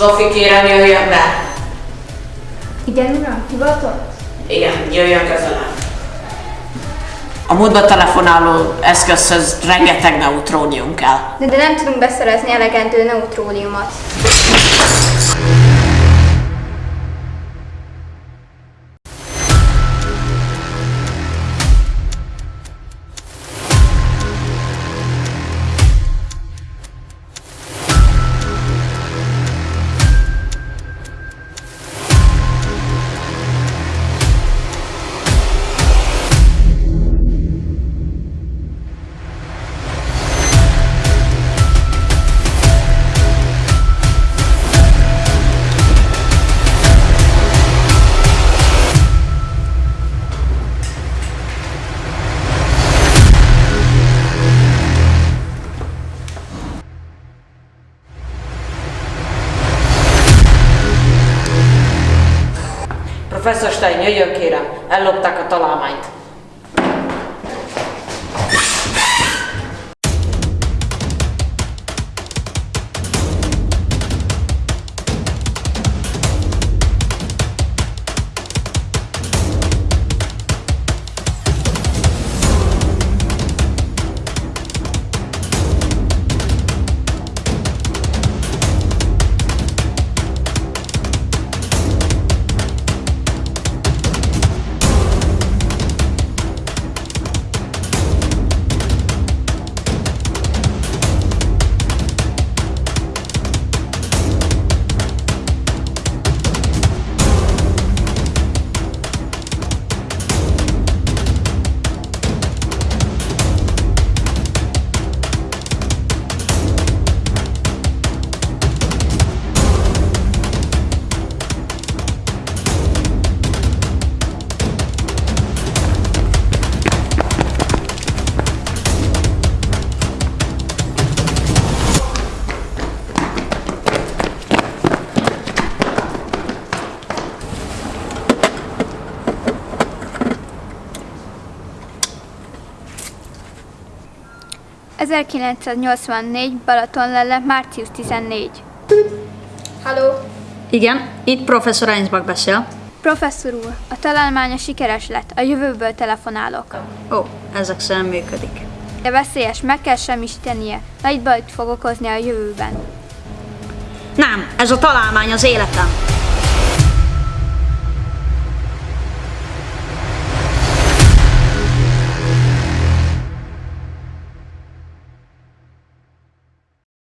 Szofi, kérem, jöjjön be. Igen, uram, hivatott? Igen, jöjjön közelebb. A múltba telefonáló eszközhöz rengeteg neutrónium kell. De, de nem tudunk beszerezni elegendő neutróniumot. Professzor Stein, jöjjön kérem, ellopták a találmányt. ...1984, Balatonlelle, március 14. Halló? Igen, itt professzor Einsbach beszél. Professzor úr, a találmánya sikeres lett, a jövőből telefonálok. Ó, ezek szerint működik. De veszélyes, meg kell semmisítenie, nagy bajt fog okozni a jövőben. Nem, ez a találmány az életem.